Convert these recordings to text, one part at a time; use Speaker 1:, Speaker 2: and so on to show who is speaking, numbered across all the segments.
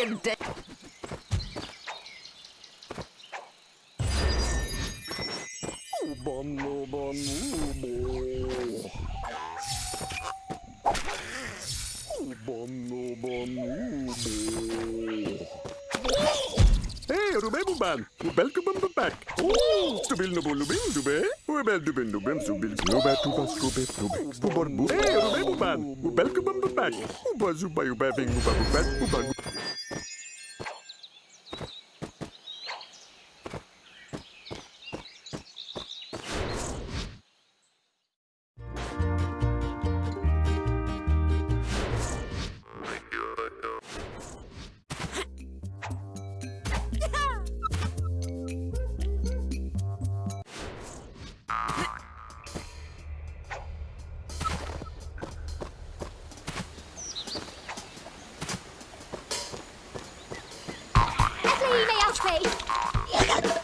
Speaker 1: lay there and laying dead.
Speaker 2: Hey, Rubebuban, welcome back. Oh, Stubil no bolu bin dube. Ubel dubin dubem subil snobe tuba snobe snobe. Ubor bu. Hey, Rubebuban, welcome back. Uba zuba uba ving uba uba uba.
Speaker 1: やった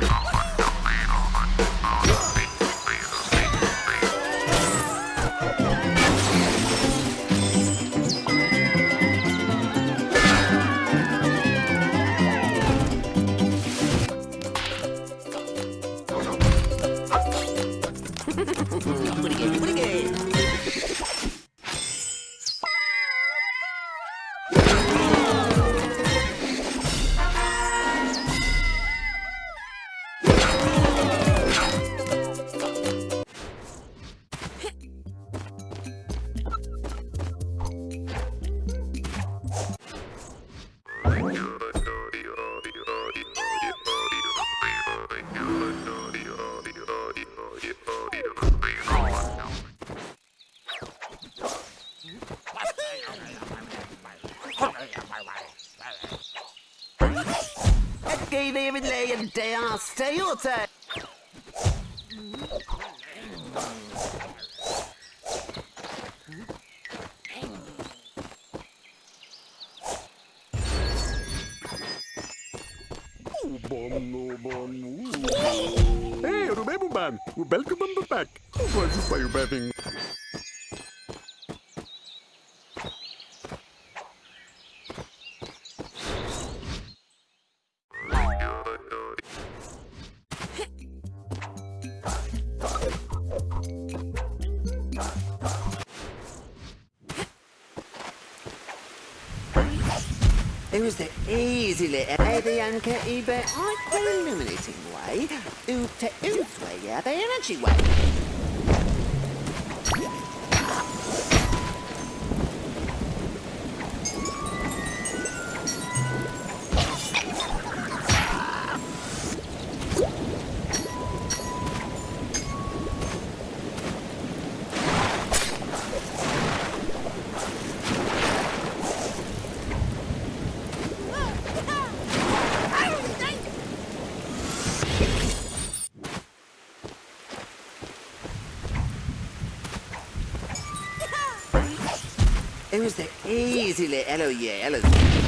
Speaker 1: Yeah. Stay your time.
Speaker 2: Hey, remember man, welcome back. What is you?
Speaker 1: It was the easy little Bianca eBay I illuminating way. Oop to oof way, yeah, the energy way. Who's the easily hello yeah hello.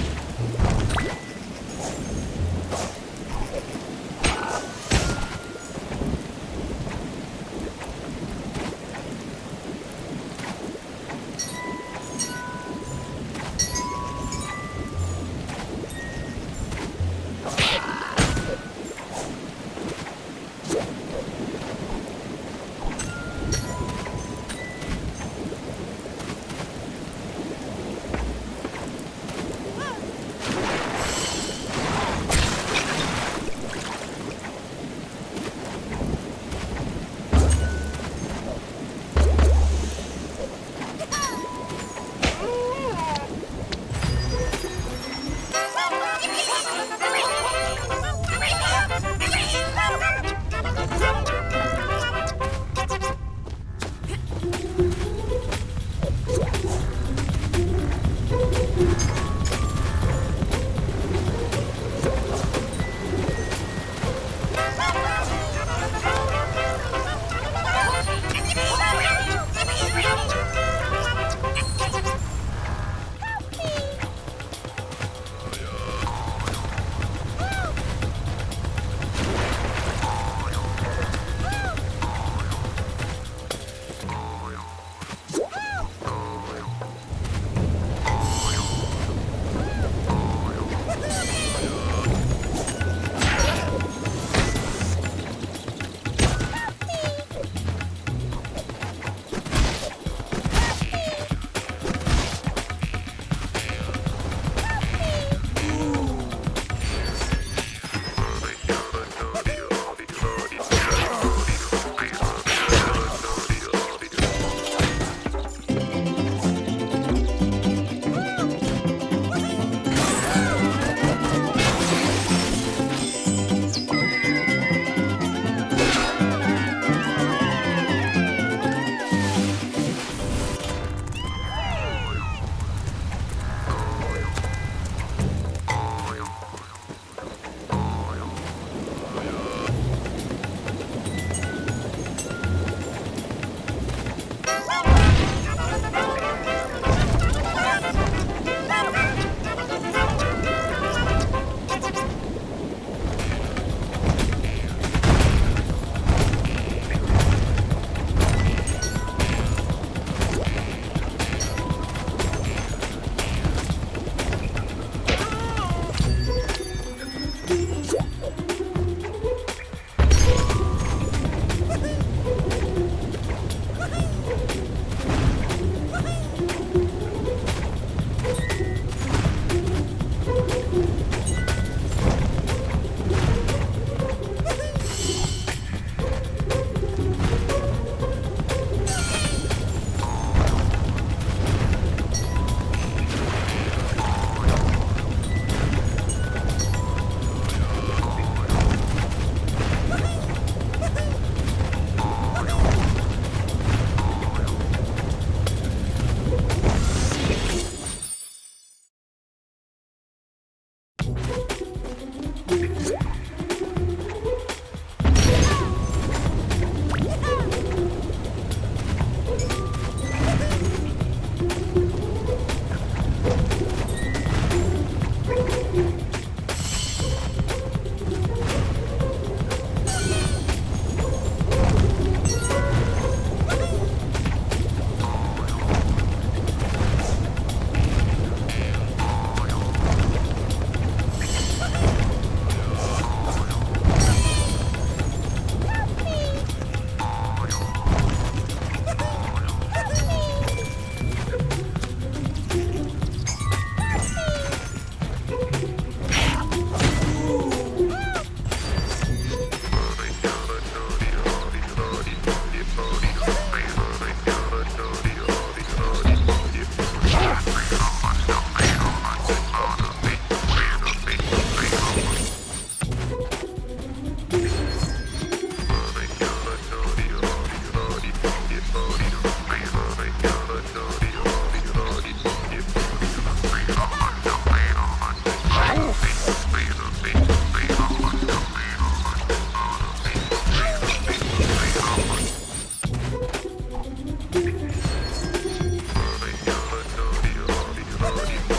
Speaker 2: Thank you.